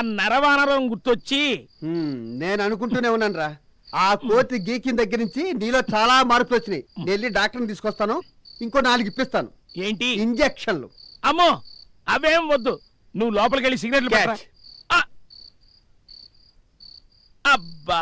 నరవానరం గుర్తొచ్చి నేను అనుకుంటూనే ఉన్నాను రా ఆ కోతి గీకిన దగ్గర నుంచి నీలో చాలా మార్పులు వచ్చినాయి. నేను వెళ్ళి డాక్టర్ని తీసుకొస్తాను. ఇంకో నాలుగు ఇప్పిస్తాను. ఏంటి? ఇంజక్షన్లు. అమ్మో అవేం వద్దు. నువ్వు లోపలికి వెళ్ళి సిగరెట్లు! అబ్బా!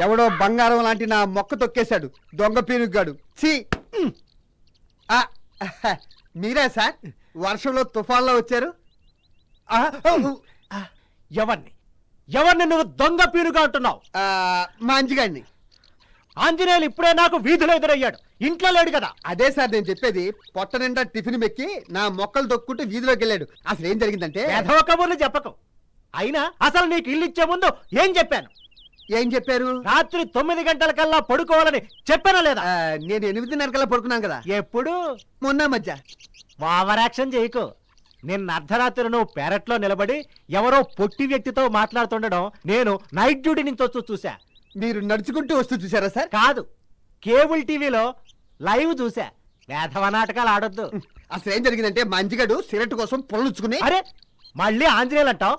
ఎవడో బంగారం లాంటి నా మొక్క తొక్కేశాడు. దొంగ పీనుగ్గాడు. ఛీ! మీరే సార్? వర్షంలో తుఫాన్లో వచ్చారు? ఎవరిని? ఎవరిని నువ్వు దొంగ పీనుగా అంటున్నావు? ఆ, మంచిగాడిని ఆంజనేయులు ఇప్పుడే నాకు వీధిలో ఎదురయ్యాడు. ఇంట్లో లేడు కదా. అదే సార్ నేను చెప్పేది పొట్ట నిండా టిఫిన్ మెక్కి నా మొక్కలు తొక్కుంటూ వీధిలోకి వెళ్ళాడు. అసలు ఏం జరిగిందంటే వెధవ కబుర్లు చెప్పకు. అయినా అసలు నీకు ఇల్లు ఇచ్చే ముందు ఏం చెప్పాను? ఏం చెప్పారు? రాత్రి తొమ్మిది గంటల కల్లా పడుకోవాలని చెప్పానా లేదా? నేను ఎనిమిదిన్నర కల్లా పడుకున్నాను కదా. ఎప్పుడు? మొన్న మధ్య. ఓవర్ యాక్షన్ చేయకు. నిన్న అర్ధరాత్రి నువ్వు పెరట్లో నిలబడి ఎవరో పొట్టి వ్యక్తితో మాట్లాడుతుండడం నేను నైట్ డ్యూటీ నుంచి వచ్చి చూసా మీరు నడుచుకుంటూ వస్తూ చూసారా సార్? కాదు. కేబుల్ టీవీలో లైవ్ చూసా వేధవ నాటకాలు ఆడొద్దు. అసలు ఏం జరిగిందంటే మంచిగాడు సిగరెట్ కోసం పొలనుచ్చుకుని అరే మళ్ళీ ఆంజనేయులు అంటావు?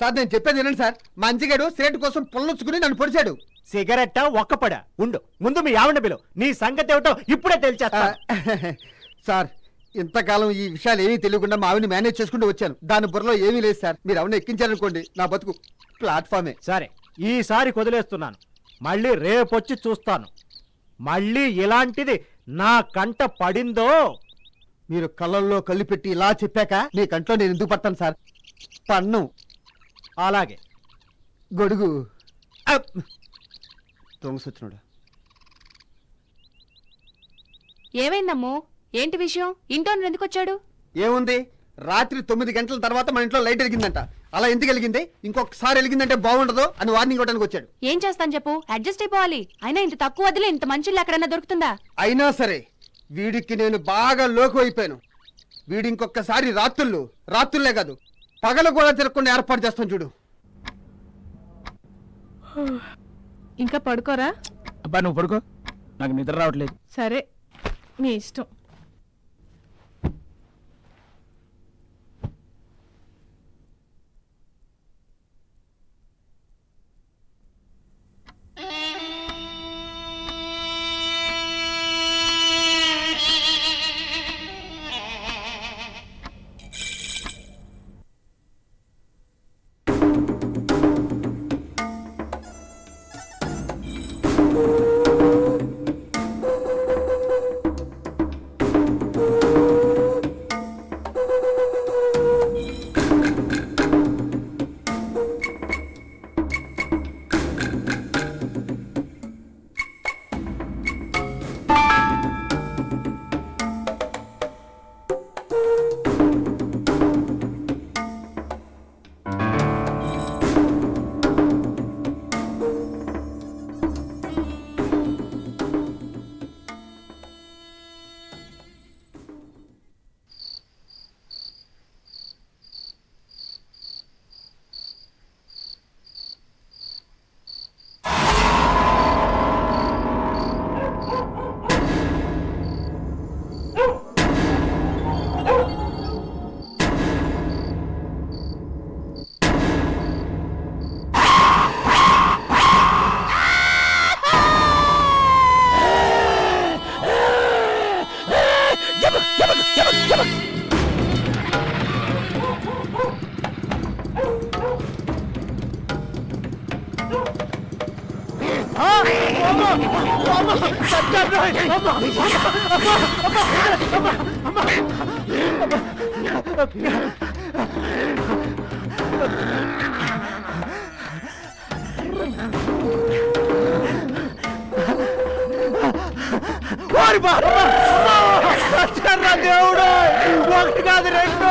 సార్ నేను చెప్పేది వినండి సార్. మంచిగాడు సిగరెట్ కోసం పొలనుచ్చుకుని నన్ను పొడిచాడు. సిగరెట్ ఒక్కపడ ఉండు. ముందు మీ ఆవిడ బిలు నీ సంగతి ఏమిటో ఇప్పుడే తెలిచేస్తా. సార్ ఇంతకాలం ఈ విషయాలు ఏమీ తెలియకుండా మా ఆవిని మేనేజ్ చేసుకుంటూ వచ్చాను. దాని బుర్రలో ఏమీ లేదు సార్. మీరు అవును ఎక్కించారనుకోండి నా బతుకు ప్లాట్ఫామే. సరే ఈసారి వదిలేస్తున్నాను మళ్ళీ రేపొచ్చి చూస్తాను. మళ్ళీ ఇలాంటిది నా కంట పడిందో? మీరు కళ్ళల్లో కళ్ళు పెట్టి ఇలా చెప్పాక మీ కంట్లో నేను ఎందుకు పడతాను సార్? పన్ను. అలాగే. గొడుగు. అప్! దొంగ సచ్చినోడు ఏమైందమ్మో? ఏంటి విషయం? ఇంట్లో ఎందుకు వచ్చాడు? ఏముంది? రాత్రి తొమ్మిది గంటల తర్వాత మన ఇంట్లో లైట్ వెలిగిందంట. అలా ఎందుకు వెలిగింది? ఇంకొకసారి వెలిగిందంటే బాగుండదు అని వార్నింగ్ ఇవ్వడానికి వచ్చాడు. ఏం చేస్తాను చెప్పు? అడ్జస్ట్ అయిపోవాలి. అయినా ఇంత తక్కువ వదిలే ఇంత మంచిళ్ళు ఎక్కడైనా దొరుకుతుందా? అయినా సరే వీడికి నేను బాగా లోకు అయిపోయాను. వీడి ఇంకొకసారి రాత్రుళ్ళు రాత్రులే కాదు పగలు కూడా తిరగకుండా ఏర్పాటు చేస్తాను చూడు. ఇంకా పడుకోరా? అబ్బా నువ్వు పడుకో. నాకు నిద్ర రావట్లేదు. సరే మీ ఇష్టం. ఓరి బాబా చర్రగౌడ ఒకటి కాదు రెండు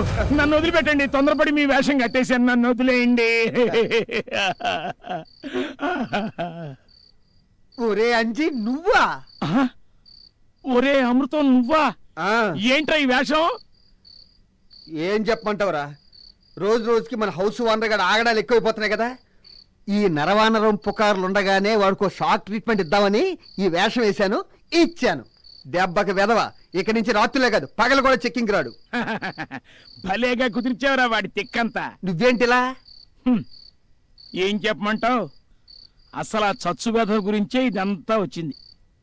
గారు నన్ను వదిలిపెట్టండి తొందరపడి మీ వేషం కట్టేశాను నన్ను వదిలేయండి. ఒరే అంజి నువ్వా? ఒరే అమృతం నువ్వా? ఏంట్రా ఈ వేషం? ఏం చెప్పమంటావురా? రోజు రోజుకి మన హౌస్ ఓనర్ గడ ఆగడాలు ఎక్కువైపోతున్నాయి కదా. ఈ నరవానరం పుకార్లు ఉండగానే వాడికి షాక్ ట్రీట్మెంట్ ఇద్దామని ఈ వేషం వేశాను ఇచ్చాను. దెబ్బకి వెదవ ఇక నుంచి రాత్రులే కాదు పగలు కూడా చెక్కింగ్ రాడు. భలేగా కుదిర్చావురా వాడి తిక్కంతా. నువ్వేంటిలా? హ్మ్. ఏం చెప్పమంటావు? అసలు ఆ చచ్చు వెధ గురించే ఇదంతా వచ్చింది.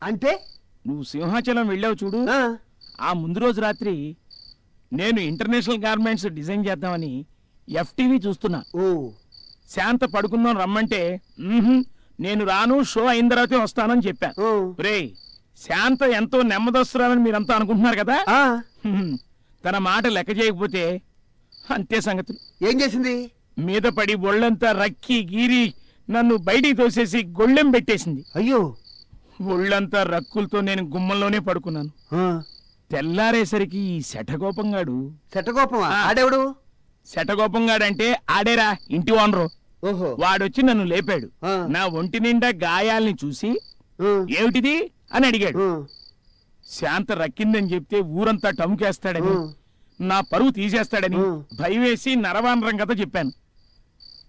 అంటే? నువ్వు సింహాచలం వెళ్ళావు చూడు. ఆ, ఆ ముందు రోజు రాత్రి నేను ఇంటర్నేషనల్ గార్మెంట్స్ డిజైన్ చేద్దామని ఎఫ్టీవీ చూస్తున్నా. ఓ. శాంత పడుకుందాం రమ్మంటే "మ్మ్హ్మ్, నేను రాను షో అయిన తర్వాతే వస్తానని చెప్పాను ఓ, రే శాంత ఎంతో నెమ్మదొస్తున్నారని మీరంతా అనుకుంటున్నారు కదా. తన మాట లెక్క చేయకపోతే అంతే సంగతులు ఏం చేసింది? మీద పడి ఒళ్ళంతా రక్కి గీరి నన్ను బయటికి తోసేసి గొళ్ళెం పెట్టేసింది. అయ్యో. ఒళ్ళంతా రక్కులతో నేను గుమ్మంలోనే పడుకున్నాను. తెల్లారేసరికి ఈ శటకోపమా ఆ. ఆడెవడు? శఠగోపంగాడంటే ఆడేరా ఇంటి ఓనరు. ఓహో. వాడొచ్చి నన్ను లేపాడు. నా ఒంటి నిండా గాయాల్ని చూసి ఏమిటిది? అని అడిగాడు. శాంత రక్కిందని చెప్తే ఊరంతా టముకేస్తాడని. నా పరువు తీసేస్తాడని. భయవేసి నరవానరం కథ చెప్పాను.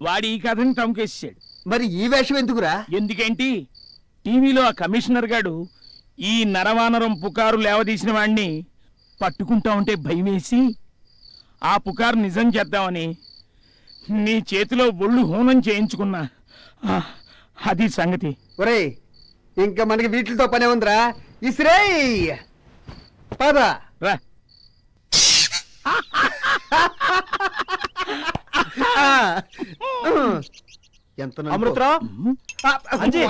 వాడి ఈ కథని టముకేసాడు మరి ఈ వేషం ఎందుకురా? ఎందుకేంటి? టీవీలో ఆ కమిషనర్ గాడు ఈ నరవానరం పుకారు లేవదీసిన వాణ్ణి పట్టుకుంటా ఉంటే భయమేసి ఆ పుకారు నిజం చేద్దామని నీ చేతిలో ఒళ్ళు హోనం చేయించుకున్నా. అది సంగతి. ఒరేయ్ ఇంకా మనకి వీటితో పనే ఉందిరా. ఇసిరేయ్. పద. ఎంత. అమృతరావు? అంజీ.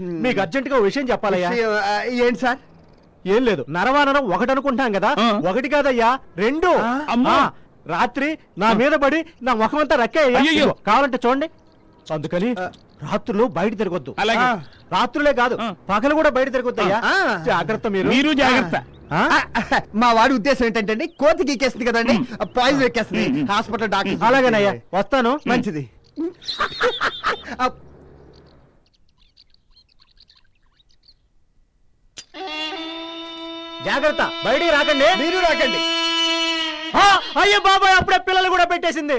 మీకు అర్జెంట్గా విషయం చెప్పాలయ్యా. ఏంటి సార్? ఏం లేదు. నరవానరం ఒకటి అనుకుంటాం కదా. ఆ. ఒకటి కాదయ్యా రెండు. అమ్మా. ఆ, రాత్రి నా మీద పడి నా ముఖం అంతా రక్కే. కావాలంటే చూడండి. అందుకని రాత్రులు బయట తిరగొద్దు. అలాగే. రాత్రులే కాదు. పగలు కూడా బయట తిరగొద్దు. జాగ్రత్త మీరు. మీరు జాగ్రత్త. మా వాడి ఉద్దేశం ఏంటంటే కోతి గీకేస్తుంది కదండి పాయిజన్ ఎక్కేస్తుంది. హాస్పిటల్ డాక్టర్ అలాగేనయ్యా వస్తాను. మంచిది. జాగ్రత్త బయటికి రాకండి. మీరు రాకండి. అయ్యో బాబాయ్ అప్పుడే పిల్లలు కూడా పెట్టేసింది.